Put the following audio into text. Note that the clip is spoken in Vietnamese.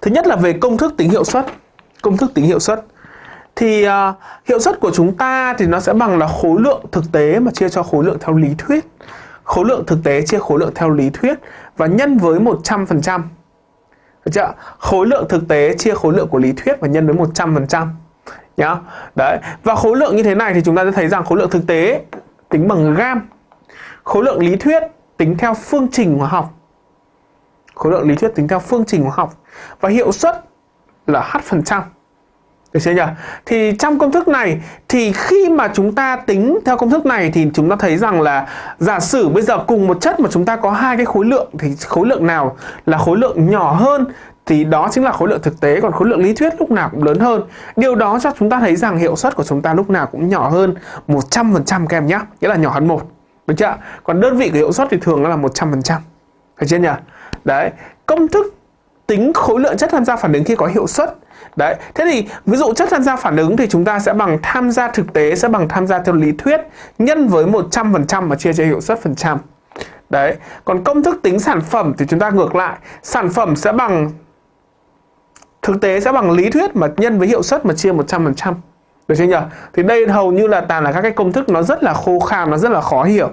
Thứ nhất là về công thức tính hiệu suất. Công thức tính hiệu suất. Thì uh, hiệu suất của chúng ta thì nó sẽ bằng là khối lượng thực tế mà chia cho khối lượng theo lý thuyết. Khối lượng thực tế chia khối lượng theo lý thuyết và nhân với 100%. Được chưa? Khối lượng thực tế chia khối lượng của lý thuyết và nhân với 100% nhá. Đấy, và khối lượng như thế này thì chúng ta sẽ thấy rằng khối lượng thực tế tính bằng gam. Khối lượng lý thuyết tính theo phương trình hóa học. Khối lượng lý thuyết tính theo phương trình hóa học và hiệu suất là h phần trăm. Được chưa nhỉ? Thì trong công thức này, thì khi mà chúng ta tính theo công thức này thì chúng ta thấy rằng là giả sử bây giờ cùng một chất mà chúng ta có hai cái khối lượng thì khối lượng nào là khối lượng nhỏ hơn thì đó chính là khối lượng thực tế, còn khối lượng lý thuyết lúc nào cũng lớn hơn. Điều đó cho chúng ta thấy rằng hiệu suất của chúng ta lúc nào cũng nhỏ hơn 100% các em nhé. Nghĩa là nhỏ hơn một. Được chưa? Còn đơn vị của hiệu suất thì thường nó là 100% phải chưa nhỉ? Đấy, công thức tính khối lượng chất tham gia phản ứng khi có hiệu suất. Đấy, thế thì ví dụ chất tham gia phản ứng thì chúng ta sẽ bằng tham gia thực tế sẽ bằng tham gia theo lý thuyết nhân với 100% mà chia cho hiệu suất phần trăm. Đấy, còn công thức tính sản phẩm thì chúng ta ngược lại, sản phẩm sẽ bằng thực tế sẽ bằng lý thuyết mà nhân với hiệu suất mà chia 100%. Được chưa nhỉ? Thì đây hầu như là toàn là các cái công thức nó rất là khô khan, nó rất là khó hiểu.